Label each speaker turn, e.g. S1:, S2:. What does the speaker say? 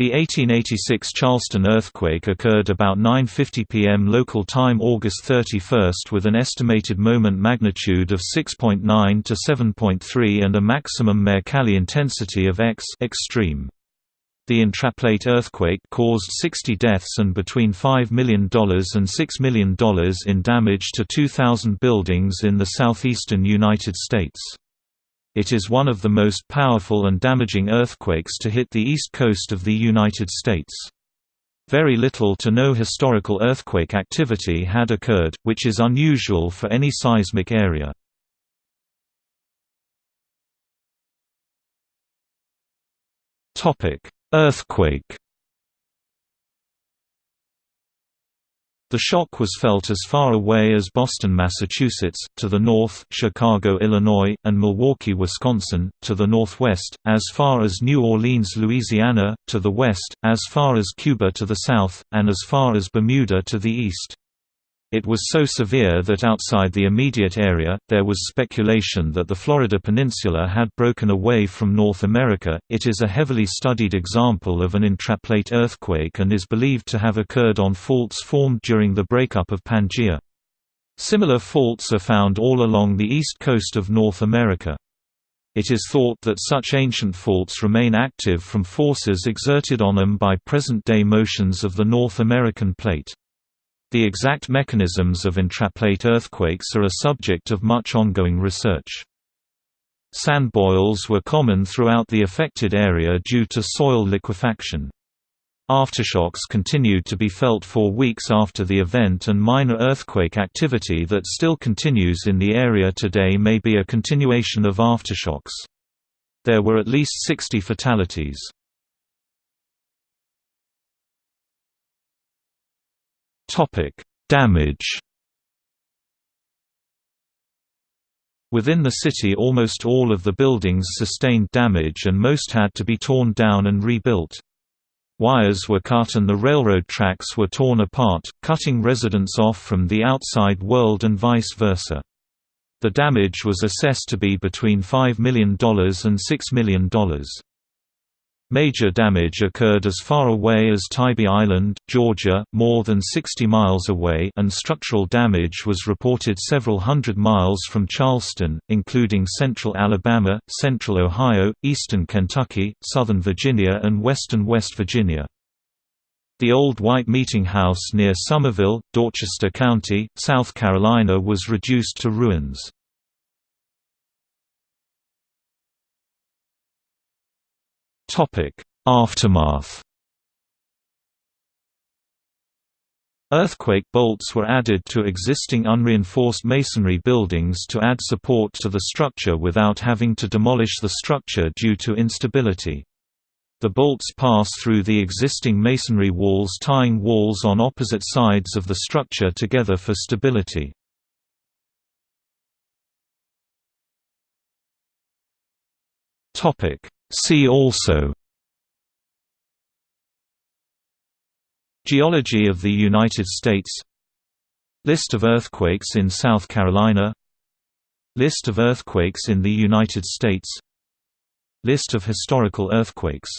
S1: The 1886 Charleston earthquake occurred about 9.50 pm local time August 31 with an estimated moment magnitude of 6.9 to 7.3 and a maximum Mercalli intensity of X extreme. The intraplate earthquake caused 60 deaths and between $5 million and $6 million in damage to 2,000 buildings in the southeastern United States. It is one of the most powerful and damaging earthquakes to hit the east coast of the United States. Very little to no historical earthquake activity had occurred, which is unusual for any seismic area. Earthquake The shock was felt as far away as Boston, Massachusetts, to the north Chicago, Illinois, and Milwaukee, Wisconsin, to the northwest, as far as New Orleans, Louisiana, to the west, as far as Cuba to the south, and as far as Bermuda to the east. It was so severe that outside the immediate area, there was speculation that the Florida peninsula had broken away from North America. It is a heavily studied example of an intraplate earthquake and is believed to have occurred on faults formed during the breakup of Pangaea. Similar faults are found all along the east coast of North America. It is thought that such ancient faults remain active from forces exerted on them by present-day motions of the North American plate. The exact mechanisms of intraplate earthquakes are a subject of much ongoing research. Sand boils were common throughout the affected area due to soil liquefaction. Aftershocks continued to be felt for weeks after the event and minor earthquake activity that still continues in the area today may be a continuation of aftershocks. There were at least 60 fatalities. Topic: Damage. Within the city almost all of the buildings sustained damage and most had to be torn down and rebuilt. Wires were cut and the railroad tracks were torn apart, cutting residents off from the outside world and vice versa. The damage was assessed to be between $5 million and $6 million. Major damage occurred as far away as Tybee Island, Georgia, more than 60 miles away and structural damage was reported several hundred miles from Charleston, including central Alabama, central Ohio, eastern Kentucky, southern Virginia and western West Virginia. The old White Meeting House near Summerville, Dorchester County, South Carolina was reduced to ruins.
S2: Topic: Aftermath.
S1: Earthquake bolts were added to existing unreinforced masonry buildings to add support to the structure without having to demolish the structure due to instability. The bolts pass through the existing masonry walls tying walls on opposite sides of the structure together for stability.
S2: Topic: See also.
S1: Geology of the United States. List of earthquakes in South Carolina. List of earthquakes in the United States. List of historical earthquakes